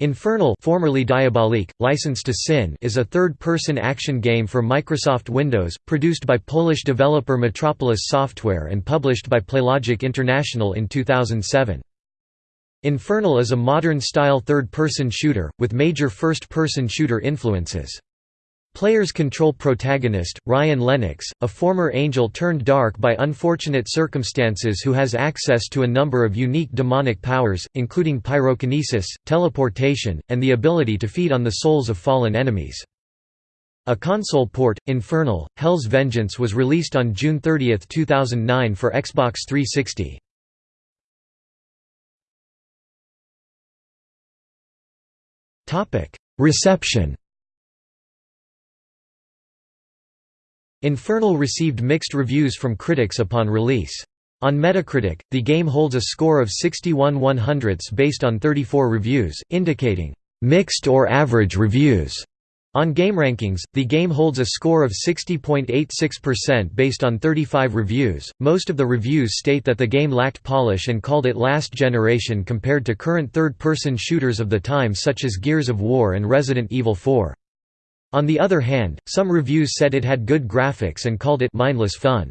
Infernal formerly Diabolique, License to Sin is a third-person action game for Microsoft Windows, produced by Polish developer Metropolis Software and published by Playlogic International in 2007. Infernal is a modern-style third-person shooter, with major first-person shooter influences. Players control protagonist, Ryan Lennox, a former angel turned dark by unfortunate circumstances who has access to a number of unique demonic powers, including pyrokinesis, teleportation, and the ability to feed on the souls of fallen enemies. A console port, Infernal, Hell's Vengeance was released on June 30, 2009 for Xbox 360. Reception Infernal received mixed reviews from critics upon release. On Metacritic, the game holds a score of 61 100ths based on 34 reviews, indicating, "...mixed or average reviews." On GameRankings, the game holds a score of 60.86% based on 35 reviews. Most of the reviews state that the game lacked polish and called it last generation compared to current third person shooters of the time, such as Gears of War and Resident Evil 4. On the other hand, some reviews said it had good graphics and called it mindless fun.